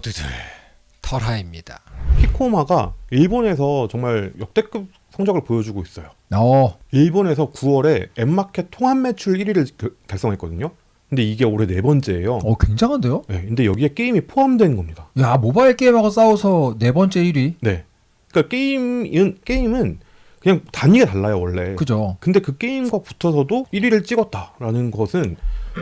모두들 털하입니다. 피코마가 일본에서 정말 역대급 성적을 보여주고 있어요. 어, 일본에서 9월에 앱마켓 통합 매출 1위를 달성했거든요. 근데 이게 올해 네 번째예요. 어 굉장한데요? 네, 근데 여기에 게임이 포함된 겁니다. 야 모바일 게임하고 싸워서 네 번째 1위. 네. 그러니까 게임은 게임은 그냥 단위가 달라요 원래. 그죠? 근데 그 게임과 붙어서도 1위를 찍었다라는 것은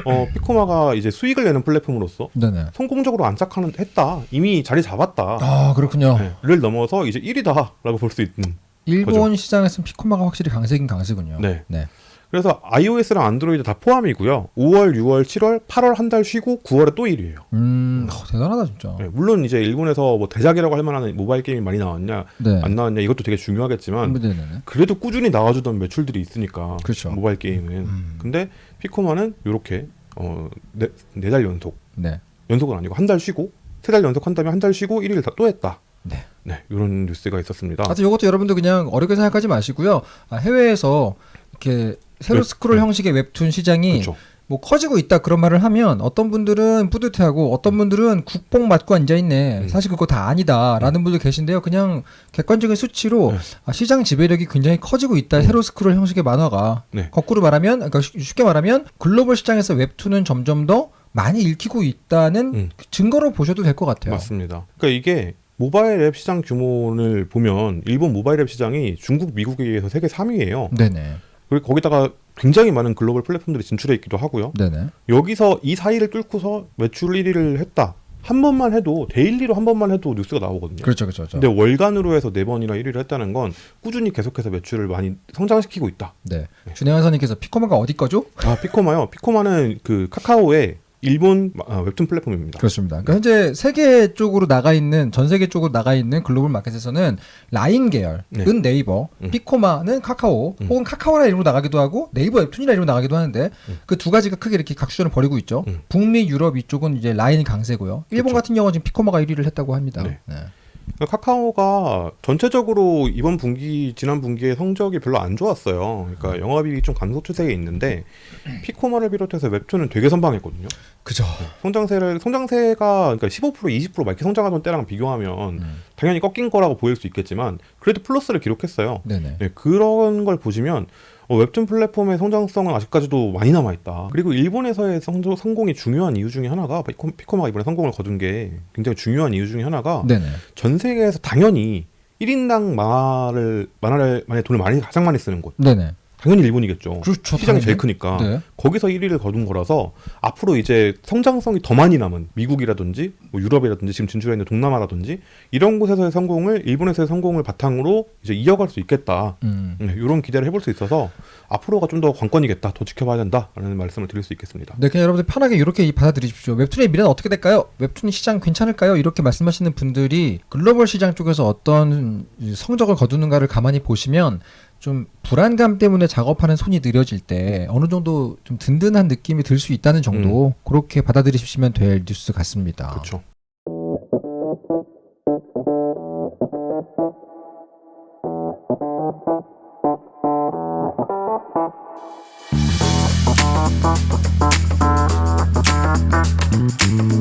어, 피코마가 이제 수익을 내는 플랫폼으로서 네네. 성공적으로 안착하는 했다. 이미 자리 잡았다. 아 그렇군요. 네, 를 넘어서 이제 1위다라고 볼 수 있는. 일본 시장에서는 피코마가 확실히 강세긴 강세군요. 네. 네. 그래서 iOS랑 안드로이드 다 포함이고요. 5월, 6월, 7월, 8월 한 달 쉬고 9월에 또 1위예요. 음, 어, 대단하다 진짜. 네, 물론 이제 일본에서 뭐 대작이라고 할 만한 모바일 게임이 많이 나왔냐, 네. 안 나왔냐 이것도 되게 중요하겠지만 네네네. 그래도 꾸준히 나와주던 매출들이 있으니까 그렇죠. 모바일 게임은. 음. 근데 피코마는 이렇게 어, 네, 네달 연속, 네. 연속은 아니고 한 달 쉬고 세 달 연속 한 다음에 한달 쉬고 1위를 다 또 했다. 네. 네, 이런 뉴스가 있었습니다. 하여튼 이것도 여러분들 그냥 어렵게 생각하지 마시고요. 아, 해외에서 이렇게 세로 웹- 스크롤 네. 형식의 웹툰 시장이 그렇죠. 뭐 커지고 있다 그런 말을 하면 어떤 분들은 뿌듯해하고 어떤 분들은 국뽕 맞고 앉아 있네. 음. 사실 그거 다 아니다라는 분들 계신데요. 그냥 객관적인 수치로 네. 아, 시장 지배력이 굉장히 커지고 있다. 음. 세로 스크롤 형식의 만화가 네. 거꾸로 말하면 그러니까 쉽- 쉽게 말하면 글로벌 시장에서 웹툰은 점점 더 많이 읽히고 있다는 음. 증거로 보셔도 될 것 같아요. 맞습니다. 그러니까 이게 모바일 앱 시장 규모를 보면 일본 모바일 앱 시장이 중국, 미국에 비해서 세계 3위예요. 네네. 그리고 거기다가 굉장히 많은 글로벌 플랫폼들이 진출해 있기도 하고요. 네네. 여기서 이 사이를 뚫고서 매출 1위를 했다. 한 번만 해도 daily로 한 번만 해도 뉴스가 나오거든요. 그렇죠, 그렇죠. 그렇죠. 근데 월간으로 해서 네 번이나 1위를 했다는 건 꾸준히 계속해서 매출을 많이 성장시키고 있다. 네. 준혜원 선님께서 피코마가 어디 거죠? 아 피코마요. 피코마는 그 카카오의 일본 아, 웹툰 플랫폼입니다. 그렇습니다. 그러니까 현재 세계 쪽으로 나가 있는 전 세계 쪽으로 나가 있는 글로벌 마켓에서는 라인 계열은 네. 네이버, 음. 피코마는 카카오, 음. 혹은 카카오란 이름으로 나가기도 하고 네이버 웹툰이란 이름으로 나가기도 하는데 음. 그 두 가지가 크게 이렇게 각축전을 벌이고 있죠. 음. 북미, 유럽 이쪽은 이제 라인이 강세고요. 일본 그렇죠. 같은 경우는 지금 피코마가 1위를 했다고 합니다. 네. 네. 카카오가 전체적으로 이번 분기 지난 분기에 성적이 별로 안 좋았어요. 그러니까 영업이익이 좀 감소 추세에 있는데 피코마를 비롯해서 웹툰은 되게 선방했거든요. 그죠. 성장세를 성장세가 그러니까 15% 20%막 이렇게 성장하던 때랑 비교하면 음. 당연히 꺾인 거라고 보일 수 있겠지만 그래도 플러스를 기록했어요. 네네. 네, 그런 걸 보시면 어, 웹툰 플랫폼의 성장성은 아직까지도 많이 남아 있다. 그리고 일본에서의 성, 성공이 중요한 이유 중에 하나가 피코, 피코 마가 이번에 성공을 거둔 게 굉장히 중요한 이유 중에 하나가 네네. 전 세계에서 당연히 1인당 만화를 만화를 만약 돈을 많이 가장 많이 쓰는 곳 네네. 당연히 일본이겠죠. 그렇죠. 시장이 제일 당연히. 크니까 네. 거기서 1위를 거둔 거라서 앞으로 이제 성장성이 더 많이 남은 미국이라든지 뭐 유럽이라든지 지금 진출해 있는 동남아라든지 이런 곳에서의 성공을 일본에서의 성공을 바탕으로 이제 이어갈 수 있겠다. 음. 네, 이런 기대를 해볼 수 있어서 앞으로가 좀 더 관건이겠다, 더 지켜봐야 된다라는 말씀을 드릴 수 있겠습니다. 네, 그냥 여러분들 편하게 이렇게 받아들이십시오. 웹툰의 미래는 어떻게 될까요? 웹툰 시장 괜찮을까요? 이렇게 말씀하시는 분들이 글로벌 시장 쪽에서 어떤 성적을 거두는가를 가만히 보시면 좀 불안감 때문에 작업하는 손이 느려질 때 어느 정도 좀 든든한 느낌이 들 수 있다는 정도 그렇게 받아들이시면 될 뉴스 같습니다. 그렇죠. Thank